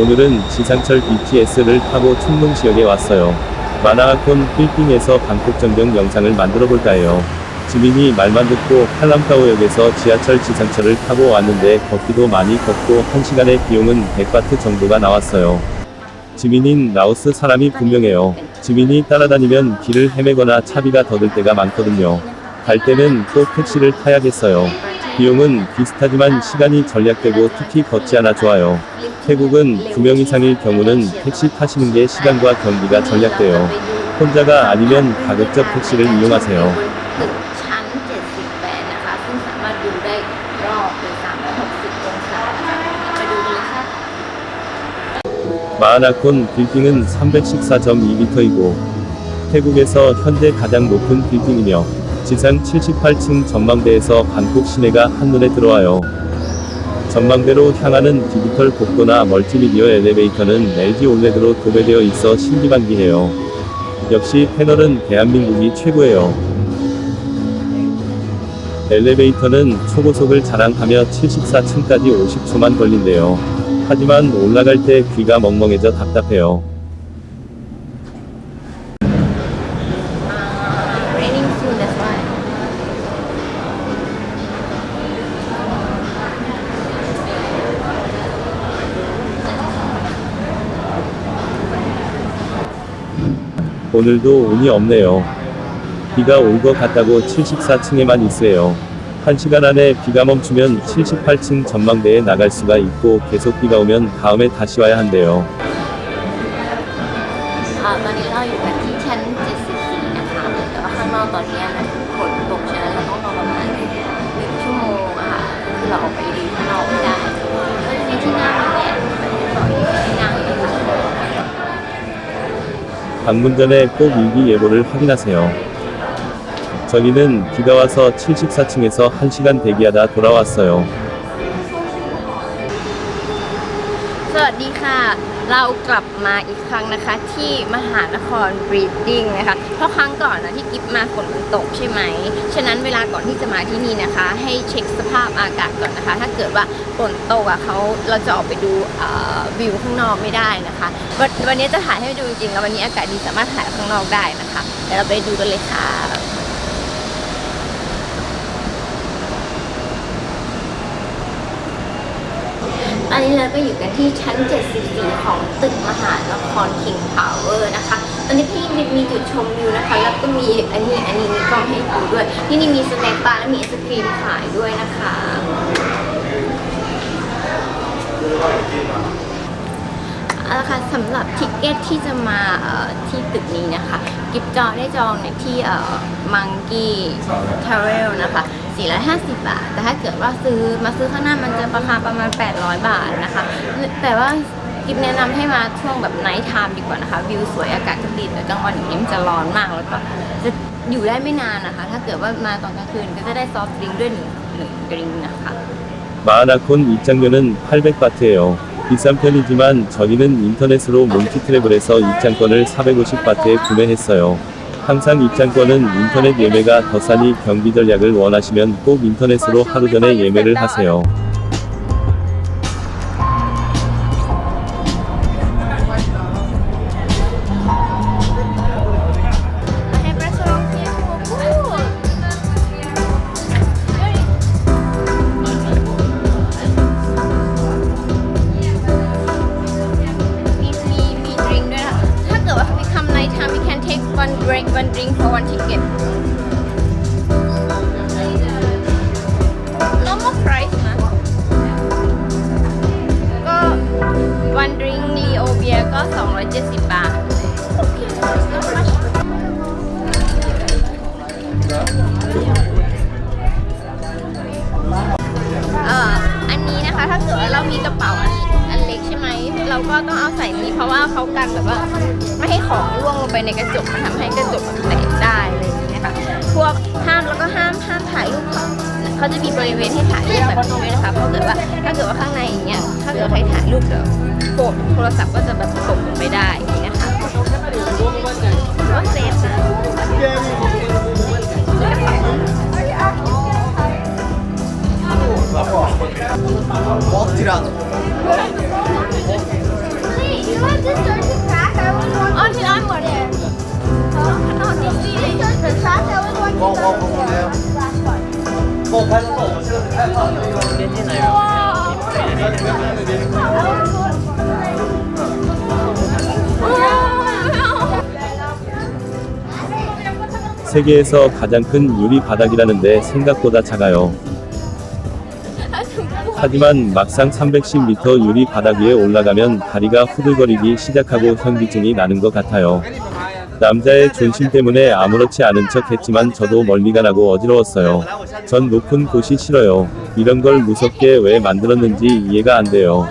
오늘은 지상철 BTS를 타고 충농지역에 왔어요. 마나아콘 필딩에서 방콕 전경 영상을 만들어 볼까 해요. 지민이 말만 듣고 팔람타오역에서 지하철 지상철을 타고 왔는데 걷기도 많이 걷고 1시간의 비용은 100바트 정도가 나왔어요. 지민인 라오스 사람이 분명해요. 지민이 따라다니면 길을 헤매거나 차비가 더 들 때가 많거든요. 갈 때는 꼭 택시를 타야겠어요. 비용은 비슷하지만 시간이 절약되고 특히 걷지 않아 좋아요. 태국은 2명 이상일 경우는 택시 타시는 게 시간과 경기가 절약돼요. 혼자가 아니면 가급적 택시를 이용하세요. 마하나콘 빌딩은 314.2m이고 태국에서 현재 가장 높은 빌딩이며 지상 78층 전망대에서 방콕 시내가 한눈에 들어와요. 전망대로 향하는 디지털 복도나 멀티미디어 엘리베이터는 LG 올레드로 도배되어 있어 신기반기해요. 역시 패널은 대한민국이 최고예요. 엘리베이터는 초고속을 자랑하며 74층까지 50초만 걸린대요. 하지만 올라갈 때 귀가 멍멍해져 답답해요. 오늘도 운이 없네요. 비가 올 것 같다고 74층에만 있어요. 1시간 안에 비가 멈추면 78층 전망대에 나갈 수가 있고 계속 비가 오면 다음에 다시 와야 한대요. อ่าตอนนี้เราอยู่กันที่ชั้น 74 นะคะ แต่ว่าข้างนอกตอนนี้นะฝน 방문 전에 꼭 일기예보를 확인하세요. 저희는 비가 와서 74층에서 1시간 대기하다 돌아왔어요. สวัสดีค่ะ เรากลับมาอีกครั้งนะคะที่มหานครบรีดดิ้งนะคะ เพราะครั้งก่อนนะที่กิฟมาฝนมันตกใช่ไหม ฉะนั้นเวลาก่อนที่จะมาที่นี่นะคะ ให้เช็คสภาพอากาศก่อนนะคะ ถ้าเกิดว่าฝนตกอะเขาเราจะออกไปดูวิวข้างนอกไม่ได้นะคะววันนี้จะถ่ายให้ดูจริงๆแล้ววันนี้อากาศดีสามารถถ่ายข้างนอกได้นะคะเดี๋ยวเราไปดูกันเลยค่ะ ต อันนี้เราก็อยู่กันที่ชั้น 74 ของตึกมหานคร King Power นะคะ ตอนนี้ที่นี่มีจุดชมวิวนะคะ แล้วก็มีอันนี้อันนี้มีกล้องให้ดูด้วย ที่นี่มีสแน็คบาร์และมีไอศครีมขายด้วยนะคะเอาละค่ะสำหรับทิกเก็ตที่จะมาที่ตึกนี้นะคะ กิฟจองได้จองในที่มังกี้ทาเรลนะคะ 450 บาท แต่ถ้าเกิดว่าซื้อมาซื้อข้างหน้ามันจะราคาประมาณ 800 บาทนะคะ แต่ว่ากิฟแนะนำให้มาช่วงแบบไนท์ไทม์ดีกว่านะคะ วิวสวยอากาศก็ดีแต่กลางวันอย่างนี้มันจะร้อนมากแล้วก็จะอยู่ได้ไม่นานนะคะ ถ้าเกิดว่ามาตอนกลางคืนก็จะได้ซอฟต์ดริงก์ด้วยหนึ่งหนึ่งดริงก์นะคะ 마하나콘 입장료는 800바트예요. 비싼 편이지만 저희는 인터넷으로 몽키트래블에서 입장권을 450바트에 구매했어요. 항상 입장권은 인터넷 예매가 더 싸니 경비 전략을 원하시면 꼭 인터넷으로 하루 전에 예매를 하세요. One drink one drink for one ticket normal price นะ ก็ one drink Leo beer ก็ 270 บาท Okay, not much. เอ่อ อันนี้นะคะ ถ้าเกิดว่าเรามีกระเป๋าอันอันเล็กใช่ไหม เราก็ต้องเอาใส่นี้เพราะว่าเขากันแบบว่าไม่ให้ของร่วงลงไปในกระจกมันทำให้กระจกแบบแตกได้อะไรอย่างเงี้ยค่ะ พวกห้ามแล้วก็ห้ามห้ามถ่ายรูปเขาเขาจะมีบริเวณให้ถ่ายรูปแบบนี้ด้วยนะคะเพราะเกิดว่าถ้าเกิดว่าข้างในอย่างเงี้ยถ้าเกิดใครถ่ายรูปเดี๋ยวโกโทรศัพท์ก็จะแบบตกลงไปได้อย่างเงี้ยค่ะก็เซฟนะ Walk Tirana. You have this turn to crack, I was walking. Auntie, I'm one there. 세계에서 가장 큰 유리 바닥이라는데 생각보다 작아요. 하지만 막상 310m 유리 바닥 위에 올라가면 다리가 후들거리기 시작하고 현기증이 나는 것 같아요. 남자의 존심 때문에 아무렇지 않은 척 했지만 저도 멀미가 나고 어지러웠어요. 전 높은 곳이 싫어요. 이런 걸 무섭게 왜 만들었는지 이해가 안 돼요.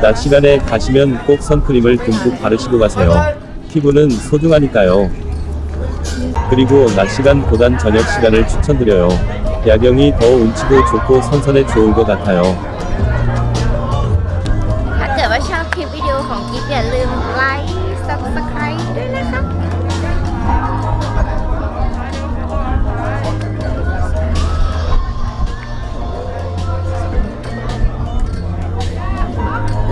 낮 시간에 가시면 꼭 선크림을 듬뿍 바르시고 가세요. 피부는 소중하니까요. 그리고 낮 시간보단 저녁 시간을 추천드려요. 야경이 더 운치도 좋고 선선해 좋을 것 같아요. ถ้าเกิดว่าชอบคลิปวิดีโอของกิ๊บอย่าลืมไลค์ subscribe ด้วยนะคะ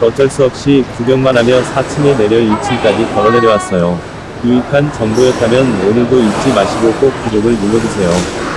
어쩔 수 없이 구경만 하며 4층에 내려 2층까지 걸어 내려왔어요. 유익한 정보였다면 오늘도 잊지 마시고 꼭 구독을 눌러주세요.